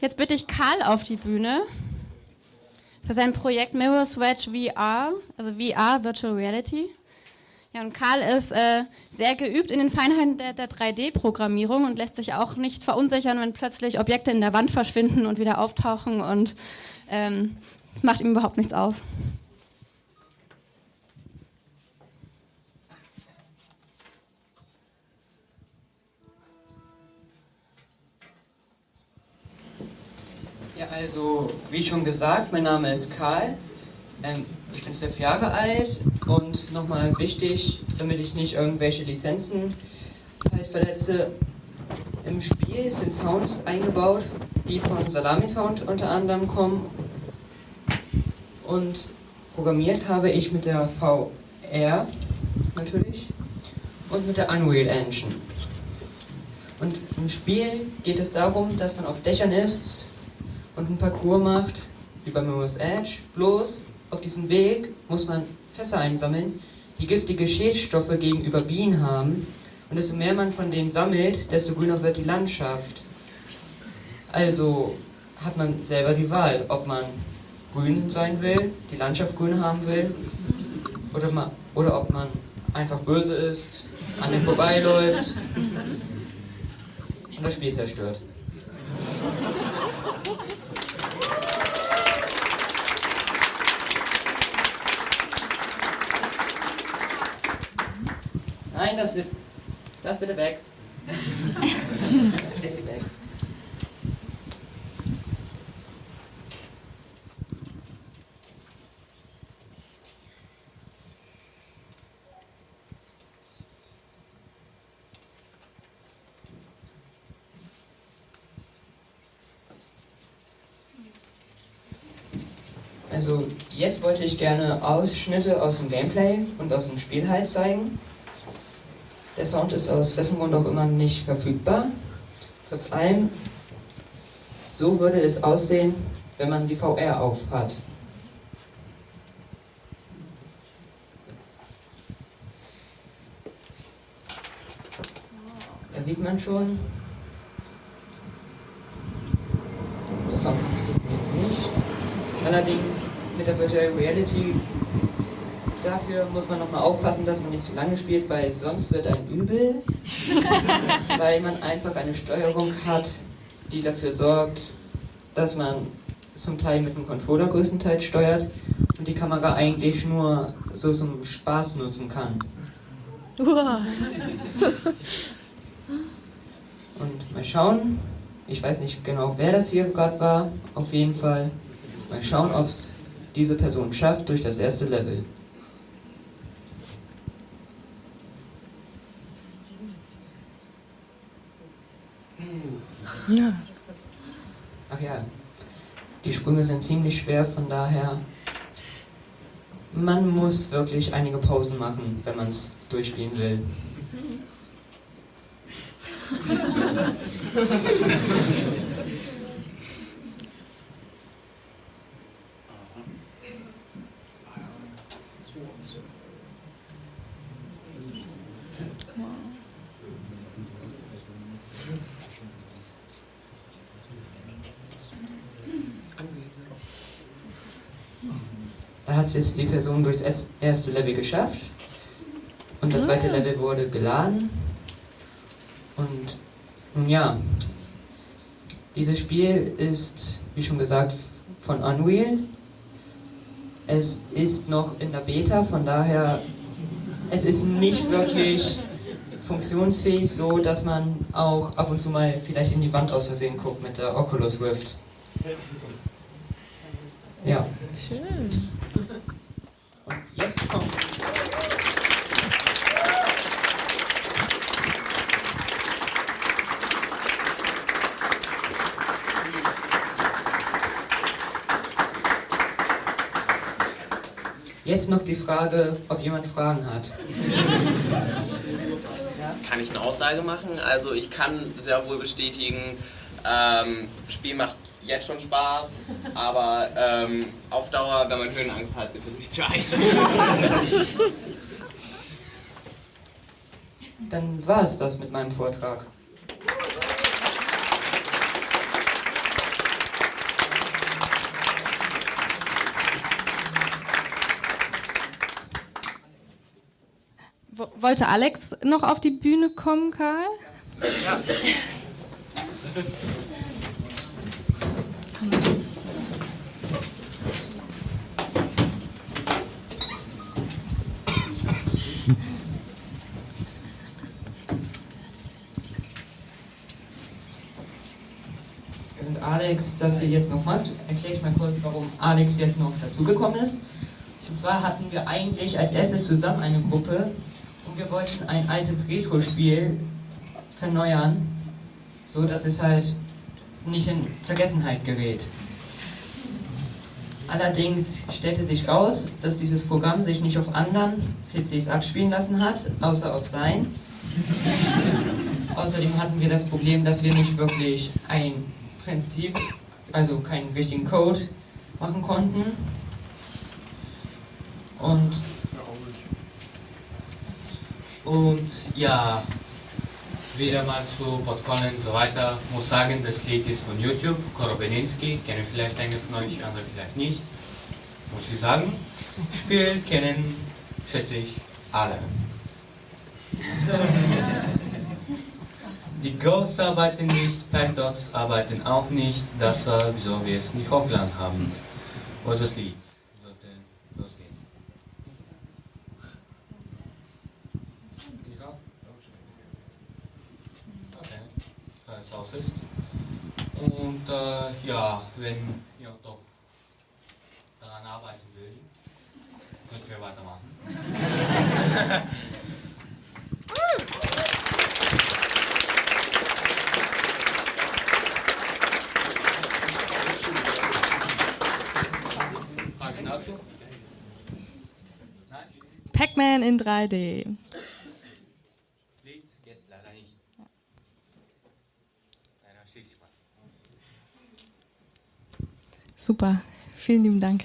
Jetzt bitte ich Karl auf die Bühne für sein Projekt Mirror's Wedge VR, also VR, Virtual Reality. Ja, und Karl ist äh, sehr geübt in den Feinheiten der, der 3D-Programmierung und lässt sich auch nicht verunsichern, wenn plötzlich Objekte in der Wand verschwinden und wieder auftauchen und ähm, das macht ihm überhaupt nichts aus. Also wie schon gesagt, mein Name ist Karl. Ähm, ich bin zwölf Jahre alt und nochmal wichtig, damit ich nicht irgendwelche Lizenzen halt verletze. Im Spiel sind Sounds eingebaut, die von Salami Sound unter anderem kommen. Und programmiert habe ich mit der VR natürlich und mit der Unreal Engine. Und im Spiel geht es darum, dass man auf Dächern ist und einen Parcours macht, wie bei Mirror's Edge. Bloß auf diesem Weg muss man Fässer einsammeln, die giftige Schädstoffe gegenüber Bienen haben. Und desto mehr man von denen sammelt, desto grüner wird die Landschaft. Also hat man selber die Wahl, ob man grün sein will, die Landschaft grün haben will, oder, man, oder ob man einfach böse ist, an dem vorbeiläuft und das Spiel zerstört. Nein, das, das bitte weg. das bitte weg. Also jetzt wollte ich gerne Ausschnitte aus dem Gameplay und aus dem Spiel halt zeigen. Der Sound ist aus wessen Grund auch immer nicht verfügbar. Trotz allem, so würde es aussehen, wenn man die VR auf hat. Da sieht man schon, der Sound funktioniert nicht. Allerdings mit der Virtual Reality Dafür muss man nochmal aufpassen, dass man nicht zu lange spielt, weil sonst wird ein übel. weil man einfach eine Steuerung hat, die dafür sorgt, dass man zum Teil mit dem Controller größtenteils steuert und die Kamera eigentlich nur so zum Spaß nutzen kann. und mal schauen, ich weiß nicht genau, wer das hier gerade war, auf jeden Fall mal schauen, ob es diese Person schafft durch das erste Level. Ja. Ach ja, die Sprünge sind ziemlich schwer, von daher man muss wirklich einige Pausen machen, wenn man es durchspielen will. hat es jetzt die Person durchs erste Level geschafft und das zweite ah. Level wurde geladen. Und nun ja, dieses Spiel ist, wie schon gesagt, von Unreal. Es ist noch in der Beta, von daher, es ist nicht wirklich funktionsfähig, so dass man auch ab und zu mal vielleicht in die Wand aus Versehen guckt mit der Oculus Rift. Ja. Schön. Und jetzt kommt... Jetzt noch die Frage, ob jemand Fragen hat. Kann ich eine Aussage machen? Also ich kann sehr wohl bestätigen, ähm, Spiel macht jetzt schon Spaß, aber ähm, auf Dauer, wenn man Höhenangst hat, ist es nicht für einen. Dann war es das mit meinem Vortrag. Wollte Alex noch auf die Bühne kommen, Karl? Ja. Und Alex das hier jetzt noch macht, erkläre ich mal kurz, warum Alex jetzt noch dazugekommen ist. Und zwar hatten wir eigentlich als erstes zusammen eine Gruppe wir wollten ein altes Retro-Spiel verneuern, so dass es halt nicht in Vergessenheit gerät. Allerdings stellte sich raus, dass dieses Programm sich nicht auf anderen PCs abspielen lassen hat, außer auf sein. Außerdem hatten wir das Problem, dass wir nicht wirklich ein Prinzip, also keinen richtigen Code machen konnten. Und, Und ja, wieder mal zu Protokollen und so weiter. Muss sagen, das Lied ist von YouTube, Korobeninski, kennen vielleicht einige von euch, andere vielleicht nicht. Muss ich sagen, Spiel kennen, schätze ich, alle. Die Ghosts arbeiten nicht, Packdots arbeiten auch nicht, das war wieso wir es nicht hochgeladen haben. Ist das Lied? Okay, da es aus ist. Und äh, ja, wenn ihr doch daran arbeiten will, könnt ihr weitermachen. Pac-Man in 3D. Lied geht leider nicht. Leider schließt sich mal. Super. Vielen lieben Dank.